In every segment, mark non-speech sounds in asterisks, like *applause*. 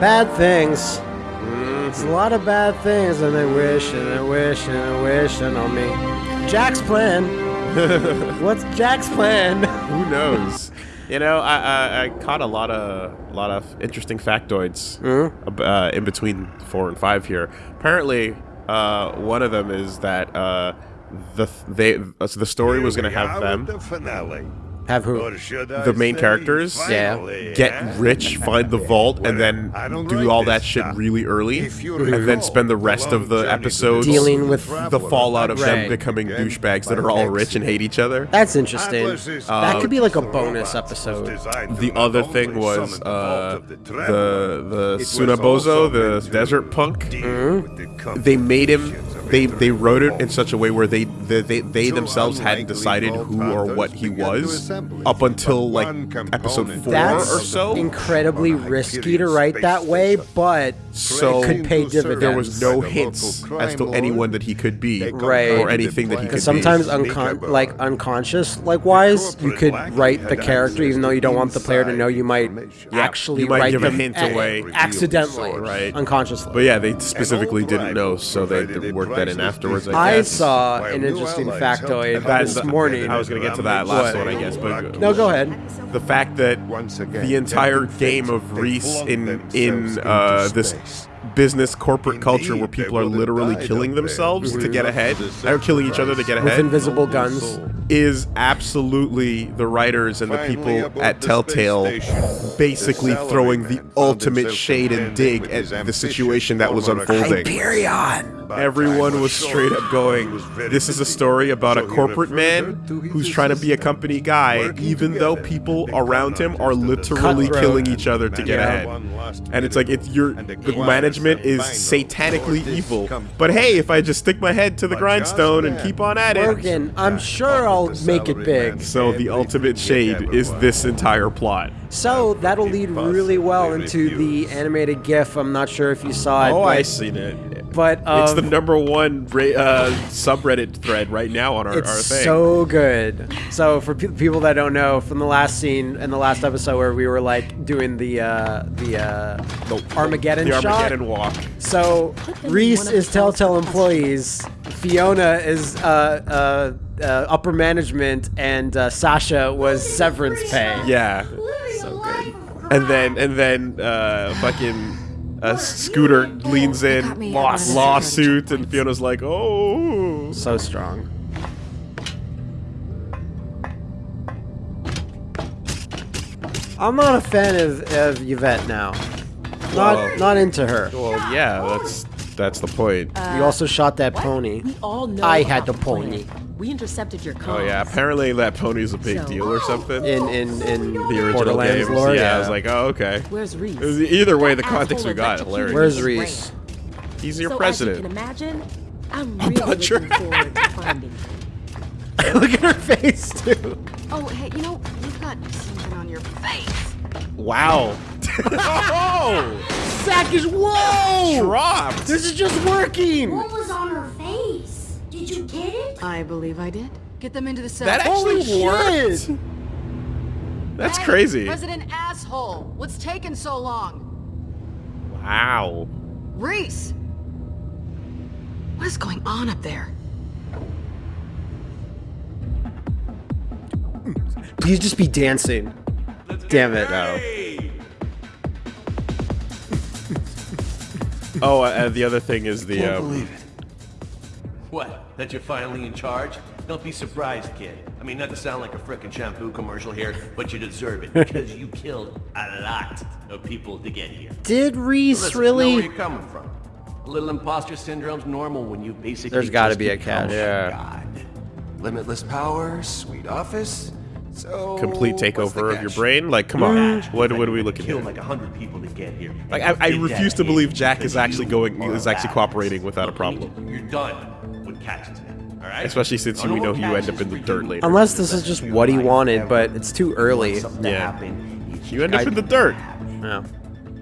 Bad things. It's a lot of bad things, and they wish and they wish and they wishing on me. Jack's plan. *laughs* What's Jack's plan? Who knows? You know, I, I, I caught a lot of lot of interesting factoids ab- uh, in between four and five here. Apparently, uh, one of them is that uh, the th- they uh, so the story was going to have them The finale. Have who? Or should I The main characters? Yeah. get eh? rich, find the vault, and then don't do like all that shit really early, and then spend the rest of the long journey to episodes Dealing with the fallout of them becoming douchebags that are all rich and hate each other. That's interesting. Atlas that could be like a bonus episode. The other thing was the uh, the the Traveler, the it was Sunabozu, the desert punk. Mm-hmm. They made him. Complications of They they wrote it in such a way where they they they, they themselves hadn't decided who or what he was up until like episode four That's or so. incredibly risky to write that way, but So it could pay Trained to serve dividends. there was no By hints as to anyone that he could be they Right. or anything that he could plan sometimes to sneak uncon- like unconscious likewise, you could write the character even though you don't want the player to know you might inside actually you might write give a them hint away. accidentally Right. unconsciously But yeah, they specifically didn't know, so they provided a worked that in afterwards. I I guess. saw an interesting factoid this morning. I was gonna get to that last What? one, I guess, but no, go ahead. the fact that Once again, the entire game of Rhys in in uh, this business corporate culture where people are literally killing themselves to get ahead, The they're killing each other to get ahead, With invisible guns. is absolutely the writers and the people at Telltale basically throwing the ultimate shade and dig at the situation that was unfolding. Hyperion! But Everyone was straight up going, He was very this is a story about a corporate man her to his who's trying to be a company guy, even though people around him are gun hunters of the literally killing each other to get ahead. And it's like, it's your and the management is satanically evil. But hey, if I just stick my head to the grindstone and keep on at it. Broken. I'm sure I'll make it big. So the ultimate shade is this entire plot. So that'll lead really well into the animated GIF. I'm not sure if you saw it. Oh, but, I seen it. But It's the um, number one uh, subreddit thread right now on our, It's our thing. so good. So for pe- people that don't know, from the last scene in the last episode where we were like doing the uh, the uh, Armageddon the shot. Armageddon walk. So Rhys is Telltale employees. Fiona is uh, uh, uh, upper management, and uh, Sasha was severance pay. Yeah. So good. And then and then uh, fucking uh, Scooter leans in, got Lost. lawsuit, and Fiona's like, oh. So strong. I'm not a fan of, of Yvette now. Not Whoa. not into her. Well, yeah, that's that's the point. Uh, you also shot that pony. We all know I had the the plan. pony. We intercepted your comms. oh yeah, apparently that pony's a big So- deal or something. In in in the original Borderlands games. lore. yeah, I was like, oh okay. Where's Rhys? Either way, the That context we got, electrocuted hilarious. Where's Rhys? brain. He's your so president. As you can imagine, I'm *laughs* really butcher. looking forward to finding *laughs* you. Look at her face too. Oh, hey, you know, you've got something on your face. Wow. oh, Zach is whoa. dropped. This is just working. What was on her face? Did you get it? I believe I did. Get them into the cell. That Holy actually worked. shit. That's Hey, crazy. President asshole, what's taking so long? Wow. Rhys! What is going on up there? Please just be dancing. Damn it. No. *laughs* Oh, uh, and the other thing is the um, What? That you're finally in charge? Don't be surprised, kid. I mean, not to sound like a frickin' shampoo commercial here, but you deserve it *laughs* because you killed a lot of people to get here. Did Rhys Listen, I know where really? you're coming from. A little imposter syndrome's normal when you basically There's gotta be a become catch. Yeah. God. Limitless power, sweet office. So complete takeover of your brain. Like, come on. Catch What is that what are we had to looking kill at? like hundred people to get here. Like, I, I refuse to believe Jack is actually going is actually badass. cooperating without a problem. You're done with catches now. All right. Especially since No we know more you end up in the for dirt later. Unless this is just what he wanted, but it's too early. Yeah. You end up in the dirt. Yeah.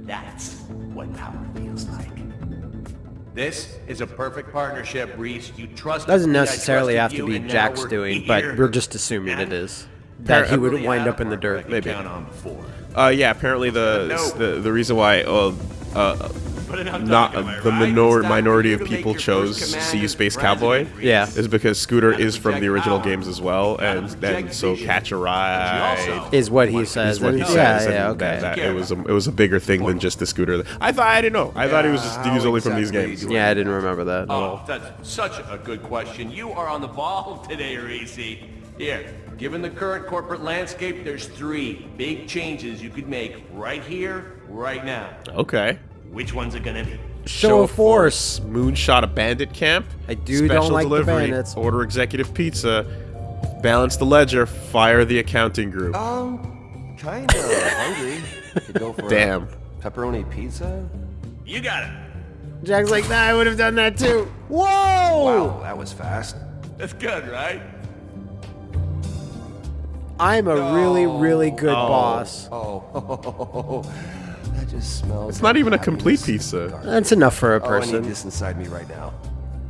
That's what power feels like. This is a perfect partnership, Rhys. You trust Doesn't necessarily have to be Jack's doing, *laughs* but we're just assuming it And is. That he would wind had up in the a partner I dirt. Maybe. count on before. Uh, yeah, apparently the the, the reason why well, uh, Put it on not Doug, am I the minor minority of you to make people chose first command See as Space Cowboy Yeah. is because Scooter Gotta is from the original power. games as well, and then so. Catch a Ride Is what he wanna says. is what he Yeah, says. yeah, and okay. that- that it was a, it was a bigger thing than just the Scooter. I thought I didn't know. I thought he was just how used only from these games. Yeah, I didn't remember that. Oh, that's such a good question. You are on the ball *laughs* today, Rhys. Here, given the current corporate landscape, there's three big changes you could make right here, right now. Okay. Which one's it gonna be? Show of force. Moonshot a bandit camp. I do special don't like the delivery, bandits. Order executive pizza. Balance the ledger. Fire the accounting group. Um, kinda hungry. *laughs* Could go for Damn. a pepperoni pizza. You got it. Jack's like, nah, I would have done that too. Whoa! Wow, that was fast. That's good, right? I'm a really, really good Oh. boss. Oh, *laughs* that just smells. It's not even a complete happiness. pizza. That's enough for a Oh, I need person. this inside me right now.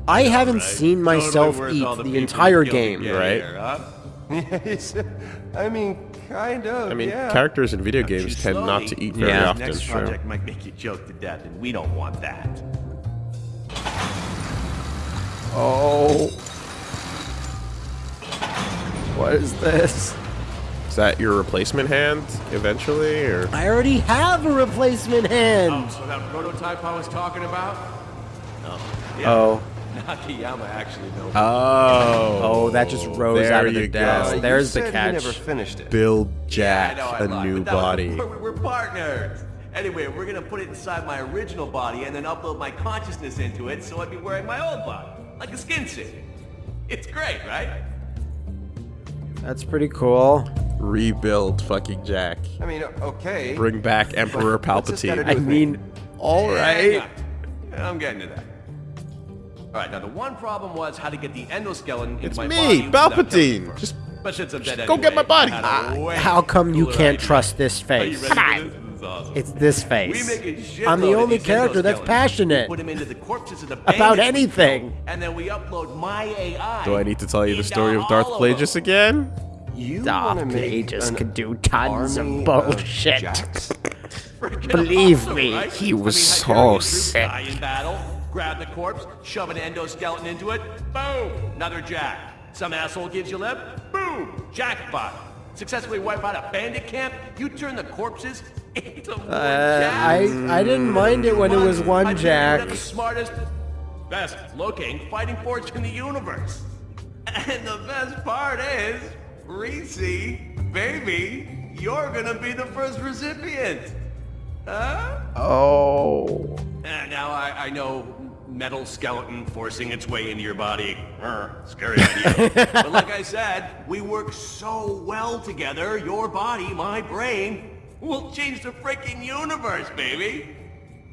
I haven't Right. seen myself worth eat all the, entire you game. right? here, huh? *laughs* Yes, I mean, kind of. I mean, yeah. characters in video games too tend not to eat very Yeah. often. Next Sure. project might make you choke to death, and we don't want that. Oh. What is this? Is that your replacement hand eventually, or I already have a replacement hand. Oh, so that prototype I was talking about? No. Yeah. Oh. *laughs* Nakayama actually built oh, Oh, that just rose there out of the you go. desk. Uh, There's you the said catch. You never finished it. Build Yeah, I Jack know I a lied, new but that was- body. *laughs* We're, we're partners. Anyway, we're gonna put it inside my original body and then upload my consciousness into it, so I'd be wearing my old body, like a skin suit. It's great, right? That's pretty cool. Rebuild fucking Jack. I mean, okay. Bring back Emperor What's this gotta Palpatine. I with me? mean, all Hang right. on. I'm getting to that. All right, now the one problem was how to get the endoskeleton into It's my me, body without killing Palpatine. Just But since I'm dead go get my body. I had a way How come you can't idea. trust this Are you face? ready for this? This awesome. It's this face. make a shitload I'm the only character that's passionate We put 'em into the corpses of the *laughs* about anything. And then we upload my AI. Do I need to tell you the story of Darth all Plagueis again? You Darth wanna make Plagueis an could do tons of bullshit. Jacks? Freaking Believe awesome, me, right? he was Hyperion so troops sick. In battle, grab the corpse, shove an endoskeleton into it, boom, another jack. Some asshole gives you lip, boom, jackpot. Successfully wipe out a bandit camp, you turn the corpses into one Uh, jack. I I didn't mind it when it was one Hyperion Jack. the smartest, best looking fighting force in the universe. And the best part is, Rhys, baby, you're gonna be the first recipient. Huh? Oh. Uh, now I, I know metal skeleton forcing its way into your body. Scary *laughs* idea. but like I said, we work so well together. Your body, my brain, will change the freaking universe, baby.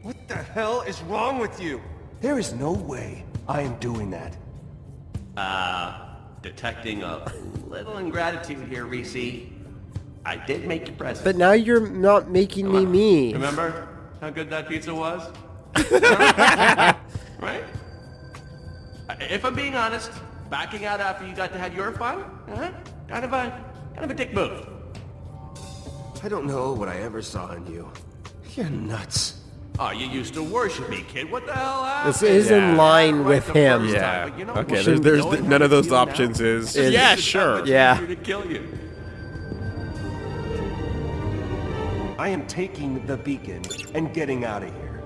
What the hell is wrong with you? There is no way I am doing that. Uh, detecting a little ingratitude here, Rhys. I did make you present. But now you're not making me me. Remember how good that pizza was? *laughs* right? If I'm being honest, backing out after you got to have your fun, huh? Kind of a, kind of a dick move. I don't know what I ever saw in you. You're nuts. Oh, you used to worship me, kid. What the hell happened? This is in line Right with the him. Yeah. time, you know Okay, there's, there's Knowing none of those feel now, options is, Is- yeah, sure. Yeah. to kill you. I am taking the beacon and getting out of here.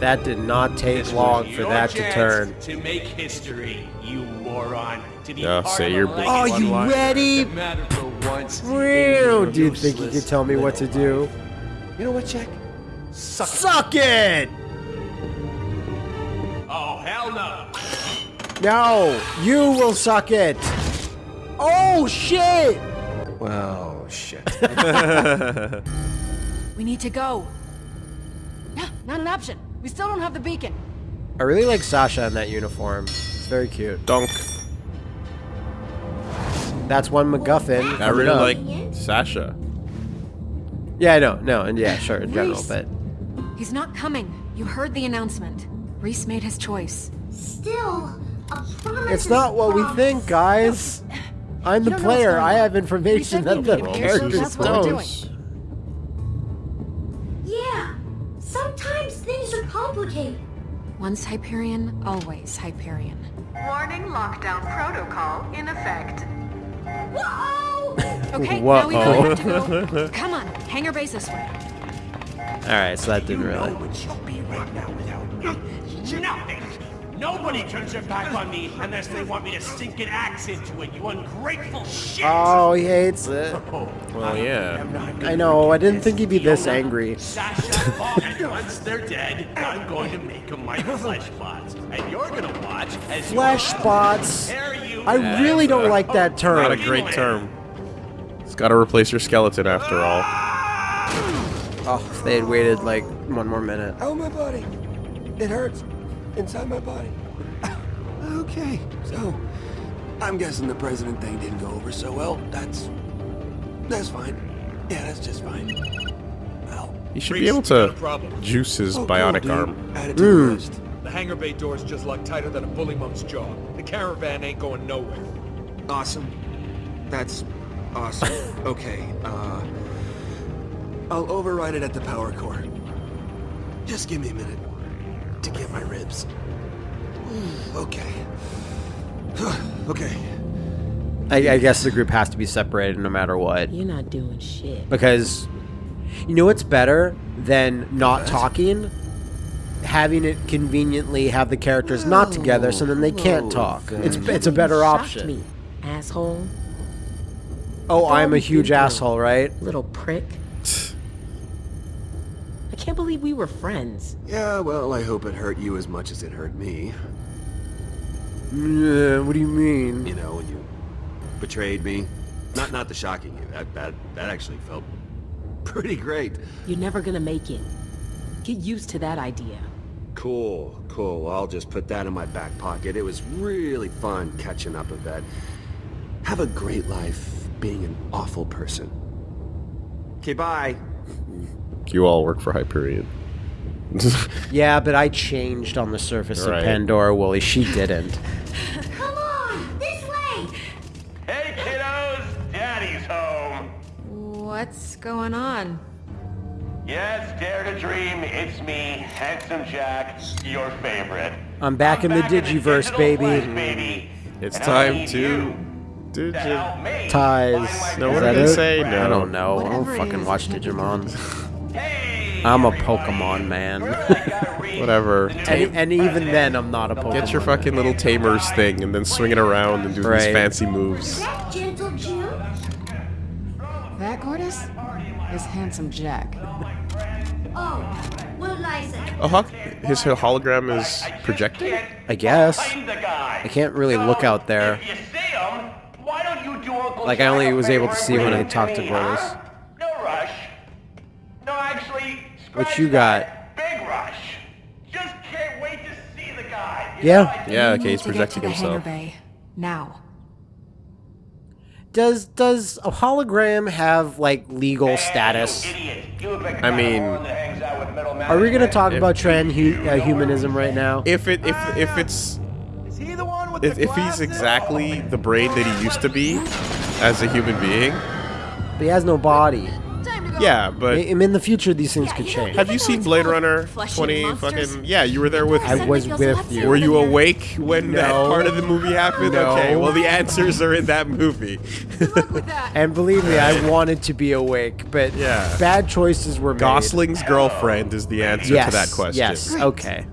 That did not take This long for that to turn. To make history, you moron. To be Yeah, say of your a big. Are you One-liner. ready? Doesn't matter for once. Real? Do you think you Useless could tell me what to little do? You know what, Jack? Suck. Suck it! Oh, hell no. No, you will suck it. Oh shit! Well, shit. *laughs* We need to go. No, not an option. We still don't have the beacon. I really like Sasha in that uniform. It's very cute. Dunk. That's one MacGuffin. I really like Sasha. Yeah, I know, no, and yeah, sure, in general, but He's not coming. You heard the announcement. Rhys made his choice. Still, a promise it's not what we think, guys. I'm the You don't know what's player. I have information said that we the needed to be characters That's what we're don't. doing. Yeah, duplicate. Once Hyperion, always Hyperion. Warning lockdown protocol in effect. Whoa! Okay, *laughs* now we really have to go. Come on, hangar base this way. All right, so that didn't really. what you'll be right now without me. Nothing. Nobody turns their back on me unless they want me to sink an axe into it, you ungrateful shit! Oh, he hates it. Oh, well, yeah. I know. I didn't think he'd be this angry. Sasha and once they're dead, I'm going to make them my flesh bots. And you're gonna watch as Flesh bots. you I really don't like that term. Not a great term. It's got to replace your skeleton after all. Oh, if they had waited like one more minute. Oh, my body. It hurts. Inside my body. *laughs* Okay, so I'm guessing the president thing didn't go over so well. That's that's fine. Yeah, that's just fine. Well, He should be able to juice his oh, cool, bionic dude. arm. Add it to the list. The hangar bay door's just locked tighter than a bully mum's jaw. The caravan ain't going nowhere. Awesome. That's awesome. *laughs* okay, uh... I'll override it at the power core. Just give me a minute to get my ribs. *sighs* Okay. *sighs* okay. I, I guess the group has to be separated no matter what. You're not doing shit. Because you know what's better than not talking? Having it conveniently have the characters not together so then they can't talk. It's it's a better Shocked option. me, asshole. Oh, I'm a huge asshole, right? Little prick. I can't believe we were friends. Yeah, well, I hope it hurt you as much as it hurt me. Yeah, what do you mean? You know, when you betrayed me. Not not the shocking you. That that that actually felt pretty great. You're never gonna make it. Get used to that idea. Cool, cool. I'll just put that in my back pocket. It was really fun catching up with that. Have a great life being an awful person. Okay, bye. *laughs* You all work for Hyperion. *laughs* Yeah, but I changed on the surface Right. of Pandora, Wooly. She didn't. *laughs* Come on, this way! Hey kiddos, daddy's home. What's going on? Yes, dare to dream, it's me, Handsome Jack, your favorite. I'm back in the back Digiverse, digital baby. flesh, baby. It's And time to you do to help me Ties. No, what Is did that they it? say? I don't know. I don't fucking watch it can't be Digimon. *laughs* Hey, I'm a. Pokemon man. *laughs* Whatever. And, and even then, I'm not a Pokemon. Get your fucking little tamers thing and then swing it around and do these fancy moves. that Gentle Jim? That, Gortys, is Handsome Jack. Oh, what did I? Oh, huh? His hologram is projecting? I guess. Find the guy. I can't really look out there. If you see him, why don't you do Uncle Like, I only was able to see when I him to talked to me, Gortys. huh? No rush. No, actually, What you got? Big rush. Just can't wait to see the guy. Yeah. Yeah, okay, he's projecting himself. bay. Now. Does does a hologram have like legal Hey, status? you. You like a I guy mean- moron that hangs out with middle Are we gonna talk about transhumanism uh, right now? If it if if ah! it's Is he the one with if, the if he's exactly the brain that he used to be as a human being, But he has no body. Yeah, but I- in the future, these things could change. have you seen Blade Runner 20 fucking Yeah, you were there with I was with you. Were you awake when that No. part of the movie happened? No. Okay, well the answers are in that movie. And believe me, I wanted to be awake, but Yeah. bad choices were made. Gosling's girlfriend is the answer yes, to that question. Yes. Okay.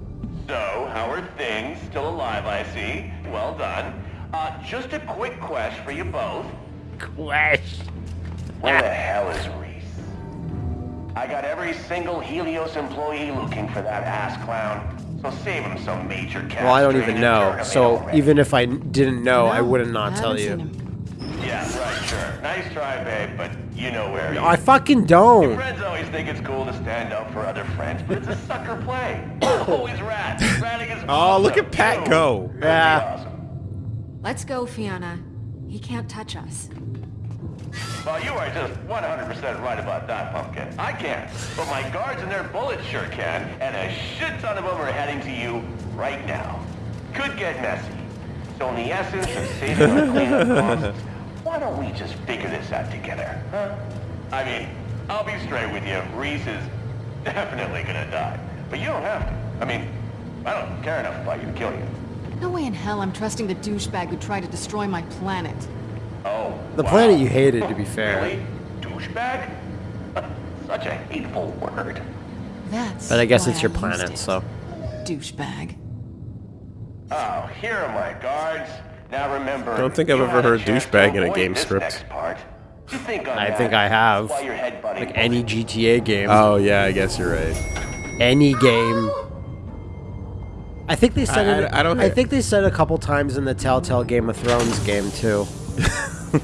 So, how are things? Still alive, I see. Well done. Uh, just a quick question for you both. Question. Where the hell is Rhys? I got every single Helios employee looking for that ass clown. So save him some major cash. Well, I don't even know. So already. even if I didn't know, I would have not I tell haven't seen you. Yeah, right, sure. Nice try, babe, but you know where he I fucking don't. Your Friends always think it's cool to stand up for other friends, but it's a sucker play. *coughs* Always rat. Ratting is Oh, look at Pat too. go. Yeah. awesome. Let's go, Fiona. He can't touch us. Well, you are just 100% right about that, Pumpkin. I can't, but my guards and their bullets sure can, and a shit ton of them are heading to you right now. Could get messy. So in the essence of saving our *laughs* cleanup costs, why don't we just figure this out together, huh? I mean, I'll be straight with you. Rhys is *laughs* definitely gonna die. But you don't have to. I mean, I don't care enough about you to kill you. No way in hell I'm trusting the douchebag who tried to destroy my planet. Oh, The wow. planet you hated, to be fair. Really? Douchebag? *laughs* Such a hateful word. That's But I guess it's your used planet, it. so. Douchebag. Oh, here are my guards. Now remember, I don't think I've ever heard douchebag in a game script. part. You think I that think I have. while you're Like any GTA game. Oh yeah, I guess you're right. any game. I think they said I- it. I- I don't- I think they said a couple times in the Telltale Game of Thrones game too. Hey,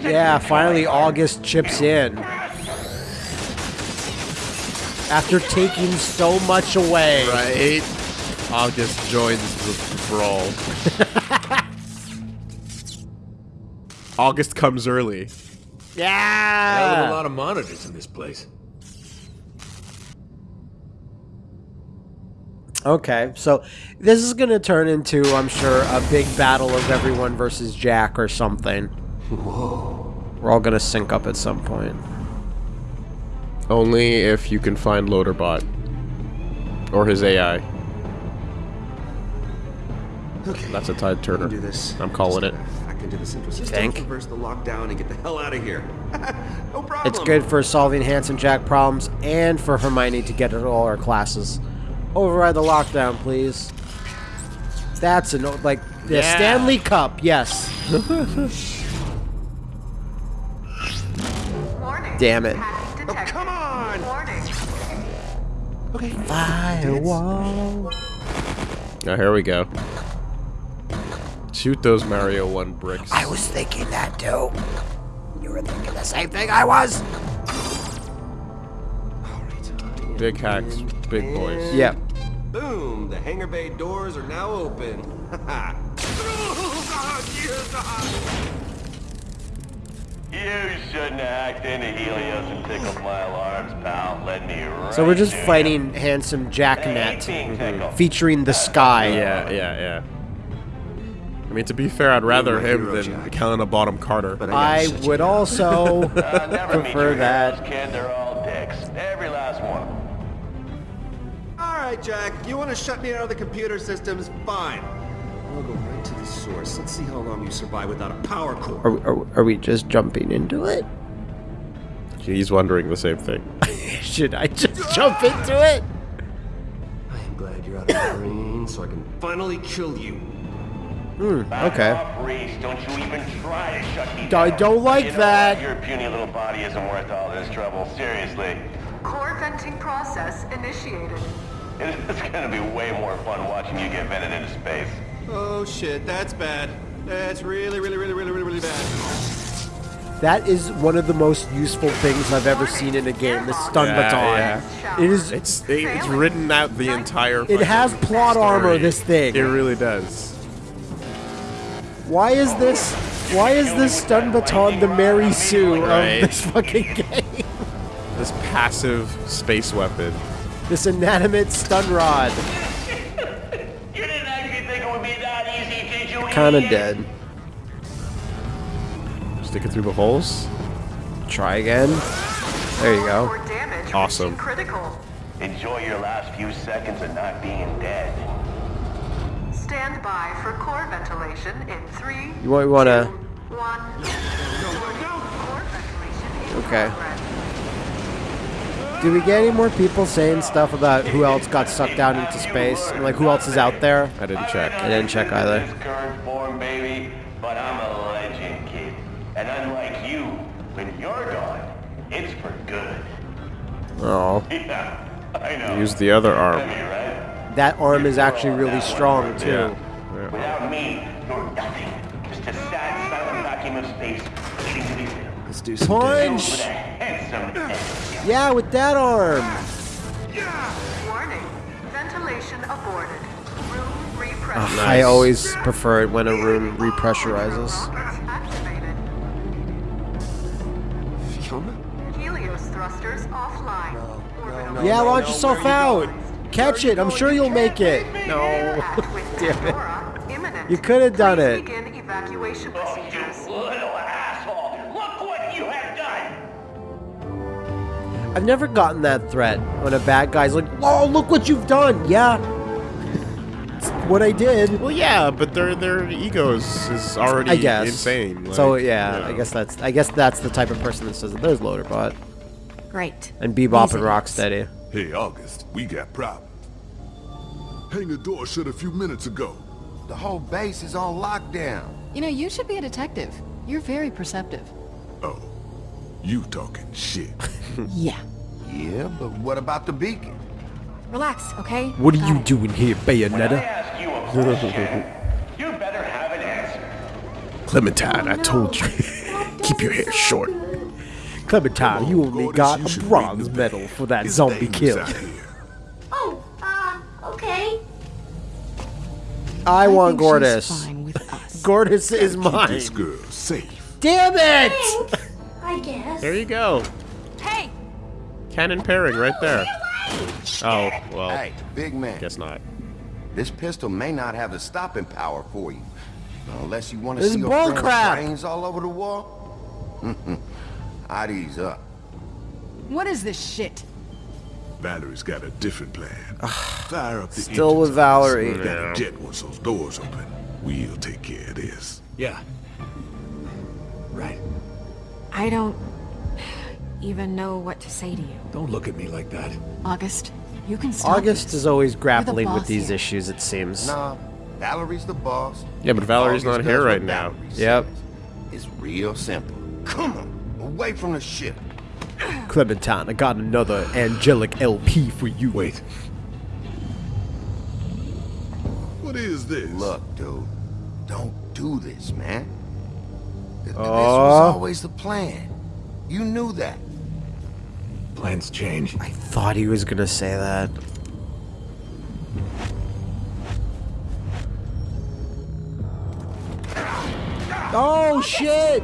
*laughs* Yeah, finally August chips in. After taking so much away. Right. August joins the brawl. *laughs* August comes early. Hell of a lot of monitors in this place. Okay, so this is gonna turn into, I'm sure, a big battle of everyone versus Jack or something. Whoa. We're all gonna sync up at some point. Only if you can find Loaderbot. Or his AI. Okay. That's a Tide Turner. do this. I'm calling Just it. gotta Hack into the central system, think? reverse the lockdown, and get the hell out of here. *laughs* no problem. It's good for solving Handsome Jack problems and for Hermione to get at all her classes. Override the lockdown, please. That's an o- like the Yeah. Stanley Cup. Yes. Damn it. Oh, come on! Okay. Firewall. Now here we go. Shoot those Mario 1 bricks. I was thinking that too. You were thinking the same thing I was. Big hacks, big boys. Yep. Boom! The hangar bay doors are now open. You shouldn't have hacked into Helios *laughs* and tickled my alarms, pal. Let me right So we're just to fighting Handsome you. Jacknet, Ain't being featuring the sky. Yeah, yeah, yeah. I mean, to be fair, I'd rather my him than Jack. Helena Bonham Carter. But I gotta shut you would also *laughs* Uh, never meet prefer your that. heroes, kid. Right, Jack. You want to shut me out of the computer systems? Fine. I'll go right to the source. Let's see how long you survive without a power core. Are, are, are we just jumping into it? He's wondering the same thing. *laughs* Should I just jump into it? I am glad you're out of the green, so I can finally kill you. Hmm, Back Okay. off, Rhys. Don't you even try to shut me I don't like You know that. what? Your puny little body isn't worth all this trouble. Seriously. Core venting process initiated. *laughs* It's gonna be way more fun watching you get vented into space. Oh shit, that's bad. That's really, really, really, really, really, really bad. That is one of the most useful things I've ever seen in a game. The stun Yeah, baton. yeah. It is. It's it, it's written out the entire. It has fucking plot armor. This thing. It really does. Why is this? Why is this stun baton the Mary Sue of this fucking *laughs* game? This passive space weapon. This inanimate stun rod. You didn't actually think it would be that easy, did you? Kind of dead. Stick it through the holes. Try again. There you go. Awesome. critical. Enjoy your last few seconds of not being dead. Stand by for core ventilation in three, You want, want to? one. Core ventilation Okay. Progress. Do we get any more people saying stuff about who else got sucked down into space? And like who else is out there? I didn't check. I didn't check either. This current form, baby, but I'm a legend, kid. And unlike you, when you're gone, it's for good. Oh, *laughs* Yeah, I know. Use the other arm. That arm is actually really strong too. Yeah. Without me, you're nothing. Just a sad, silent vacuum of space waiting to be filled. Let's do some Punch! With a handsome head. Yeah, with that arm. Warning. Ventilation aborted. Room repressure. I always prefer it when a room repressurizes. Activated. Helios thrusters offline. Orbital Yeah, no, launch no, yourself where are you out. Catch it. I'm sure you'll make it. No. *laughs* Damn it. You could have done Please it. I've never gotten that threat when a bad guy's like, "Oh, look what you've done." Yeah, It's what I did. Well, yeah, but their their egos is already I guess insane. so like, yeah, you know. I guess that's I guess that's the type of person that says, that "There's Loaderbot." Great. And Bebop Easy. and Rocksteady. Hey, August, we got problems. Hangar door shut a few minutes ago. The whole base is on lockdown. You know, you should be a detective. You're very perceptive. Oh, you talking shit. *laughs* Yeah. Yeah, but what about the beacon? Relax, okay? What are you doing here, Bayonetta? You better have an answer. Clementine, I told you, *laughs* keep your hair short. Clementine, you only got a bronze medal for that zombie kill. Oh, uh, okay. I, want think she's Gortys. fine with *laughs* us. Gortys is mine. This girl safe. Damn it! Thanks, I guess. There you go. Hey! Cannon pairing right there. Oh, well, Hey, big man. guess not. This pistol may not have the stopping power for you. Unless you want to This see is your bull friend's crap. brains all over the wall. *laughs* I'd ease up. What is this shit? Vallory's got a different plan. Fire up the Still with on Vallory. this. Got a jet once those doors open. We'll take care of this. Yeah. Right. I don't even know what to say to you. Don't look at me like that. August, you can stop August this. is always grappling with these here. issues, it seems. Nah, Vallory's the boss. Yeah, but Vallory's August not here right now. Vallory Yep. It's real simple. Come on, away from the ship. Clementine, I got another angelic LP for you. Wait. What is this? Look, dude, don't do this, man. Th- This was always the plan. You knew that. Plans change. I thought he was gonna say that. Oh shit!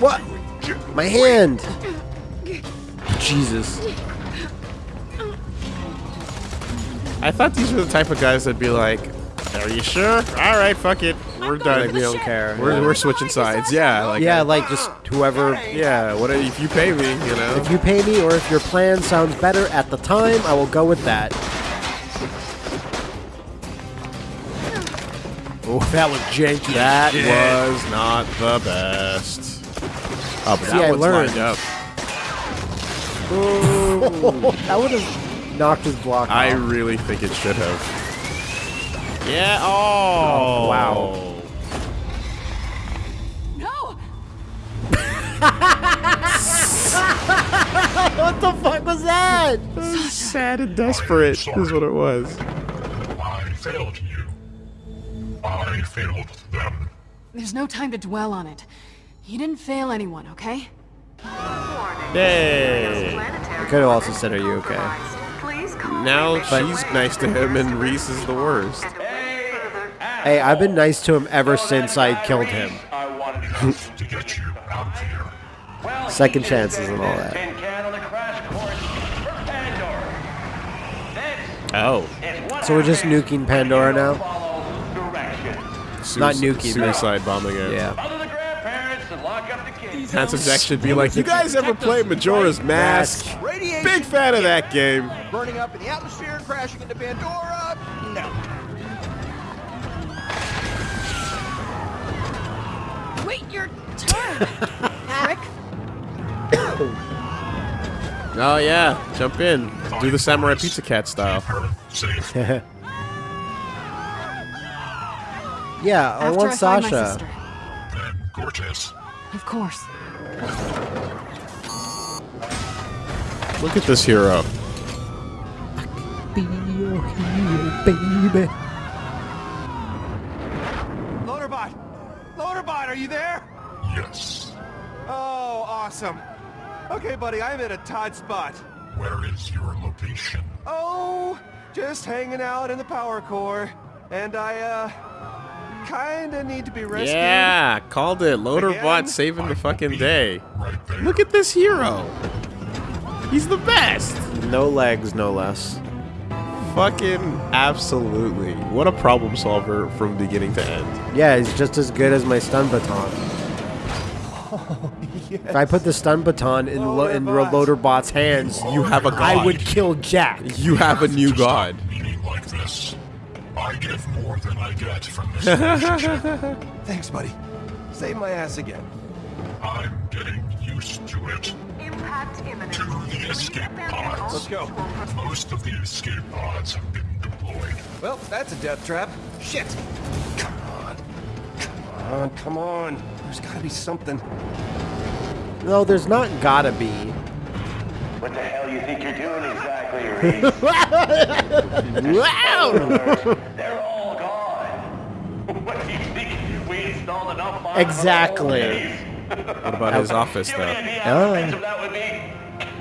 What? My hand! Jesus. I thought these were the type of guys that'd be like, "Are you sure? All right, fuck it, we're done. Like, we don't care. We're, we're switching sides. Yeah, like yeah, like just whoever. yeah. What if you pay me? You know. If you pay me or if your plan sounds better at the time, I will go with that. Oh, that was janky. That was not the best. Oh, but See, that I one's learned. lined up. *laughs* that would have knocked his block I off. really think it should have. Yeah. Oh. oh. wow. No! *laughs* what the fuck was that? Sad and desperate is what it was. I failed you. I failed them. There's no time to dwell on it. You didn't fail anyone, okay? Yay. I could have also said, "Are you okay?" Now she's nice to him and Rhys is the worst. Hey, I've been nice to him ever since I killed him. to get you out of here. Second chances and all that. Tin can on the crash course for Pandora. This Oh. So we're just nuking Pandora now? Not nuking, but- Suicide bombing it. Yeah. Follow the grandparents and lock up the kids. Handsome Jack should be like, you guys ever play Majora's Mask? Big fan of that game. Burning up in the atmosphere, crashing into Pandora? No. Turn! Rick? *coughs* Oh yeah, jump in. Do the Samurai Pizza Cat style. *laughs* Yeah, I After want I Sasha. sister. Then Of course. Look at this hero. Be your hero, baby. Loaderbot! Loaderbot, are you there? Yes. Oh, awesome. Okay, buddy, I'm at a tight spot. Where is your location? Oh, just hanging out in the power core. And I, uh, kinda need to be rescued. Yeah, called it. Again? Loaderbot saving the fucking day. Right. Look at this hero. He's the best. No legs, no less. Fucking absolutely. What a problem solver from beginning to end. Yeah, he's just as good as my stun baton. If I put the stun baton in, lo- in Loaderbot's hands, You have a god. I would kill Jack. You have a new god. Like this. I give more than I get from this relationship. *laughs* Thanks, buddy. Save my ass again. I'm getting used to it. Impact imminent. To the escape pods. Let's go. Most of the escape pods have been deployed. Well, that's a death trap. Shit. Come on. Come on, come on. There's gotta be something. No, there's not gotta be. What the hell you think you're doing exactly, *laughs* Rhys? wow! They're all gone. *laughs* what do you think? We installed enough bombs Exactly. What about his office, though? Oh. that would be?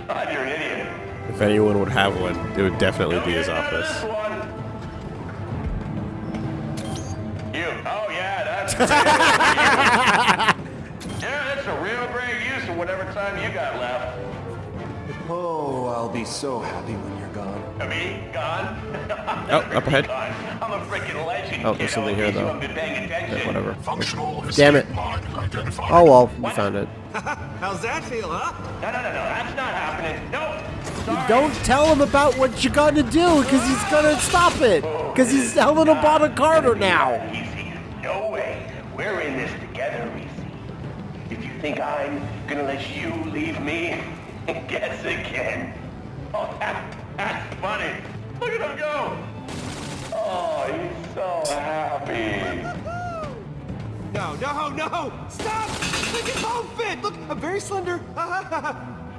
God, you're an idiot. If anyone would have one, it would definitely be his office. *laughs* yeah, that's. a real great use of whatever time you got left. Oh, I'll be so happy when you're gone. Uh, me gone? *laughs* Oh, up ahead. I'm a freaking legend. Oh, there's something here, though. haven't been paying attention. Yeah, whatever. Functional Damn it. Oh well, you found it. *laughs* How's that feel, huh? No, no, no, no. That's not happening. No. Sorry. Don't tell him about what you're gonna do, because he's gonna stop it. Because he's Helena Bonham Carter now. Easy. No way. We're in this together, Rhys. If you think I'm gonna let you leave me, *laughs* guess again. Oh, that, that's funny. Look at him go. Oh, he's so happy. No, no, no! Stop! Make it won't fit! Look, I'm very slender. Nah, nah,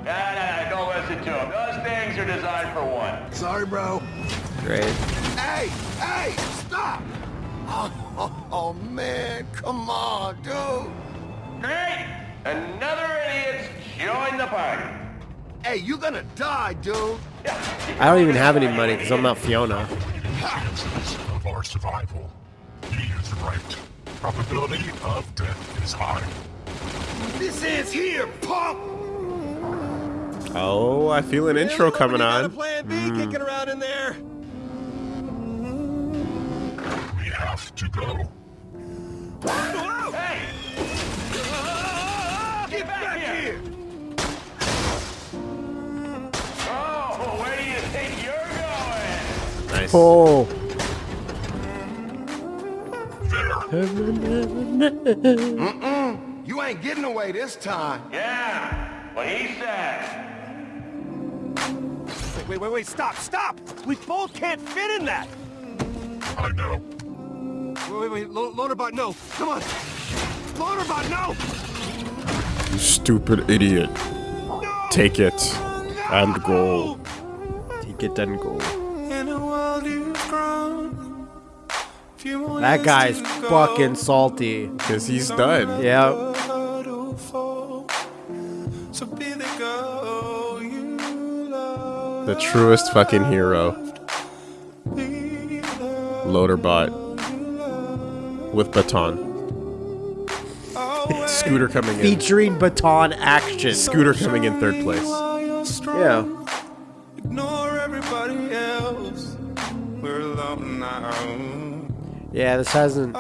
nah, don't listen to him. Those things are designed for one. Sorry, bro. Great. Hey, hey, stop! Oh, *laughs* oh, oh, man, come on, dude. Great! Another idiot's joined the party. Hey, you're gonna die, dude. I don't even have any money because I'm not Fiona. Chances of our survival. He is right. Probability of death is high. This ends here, pop. Oh, I feel an intro coming on. plan B hmm. kicking around in there. We have to go. Hey! Get back here! Oh, where do you think you're going? Nice. Oh. Mm-mm. You ain't getting away this time. Yeah, what he said. Wait, wait, wait, wait, stop, stop! We both can't fit in that! I know. Wait, wait, Loaderbot, no! Come on! Loaderbot, no! You stupid idiot. Take it and go. Take it and go. That guy's fucking salty. Because he's done. Yeah. The truest fucking hero. Loaderbot. With baton. Scooter coming in. Featuring baton action. Scooter coming in third place. Yeah. Yeah, this hasn't.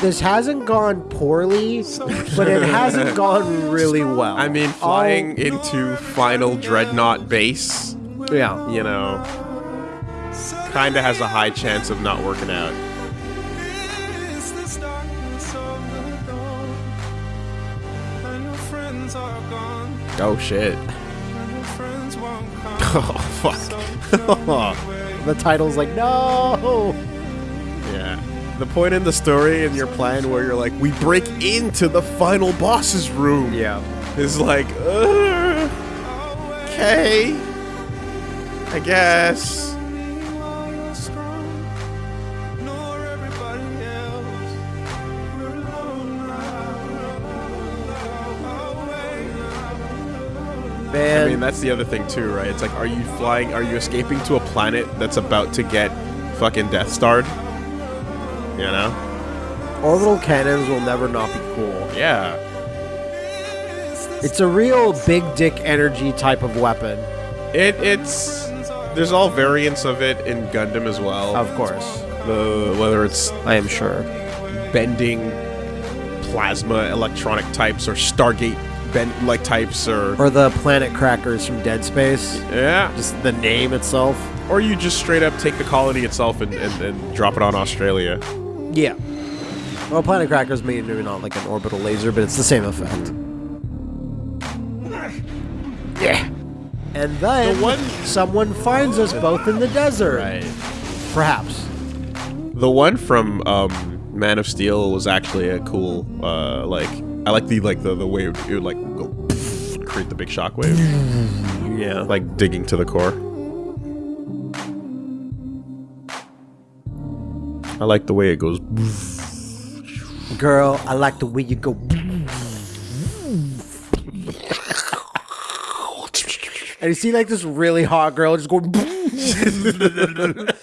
This hasn't gone poorly, but it hasn't *laughs* gone really well. I mean, flying into final dreadnought base, yeah. you know, kinda has a high chance of not working out. Oh shit. *laughs* Oh fuck. *laughs* The title's like, no! Yeah. The point in the story and your plan where you're like, we break into the final boss's room. Yeah. Is like, uh, okay. I guess. Man. I mean, that's the other thing too, right? It's like, are you flying? Are you escaping to a planet that's about to get fucking Death Starred? You know? Orbital cannons will never not be cool. Yeah. It's a real big dick energy type of weapon. It it's there's all variants of it in Gundam as well. Of course. The whether it's I am sure. bending plasma electronic types or Stargate bend like types or Or the planet crackers from Dead Space. yeah, Just the name itself. or you just straight up take the colony itself and, and, and drop it on Australia. Yeah. Well, planet crackers may maybe not like an orbital laser, but it's the same effect. Yeah. And then The one- someone finds us both in the desert. Right. Perhaps. The one from um, Man of Steel was actually a cool uh, like I like the like the the way it would, like go and *laughs* create the big shockwave. Yeah. like digging to the core. I like the way it goes. Girl, I like the way you go. And you see like this really hot girl just going *laughs* *laughs*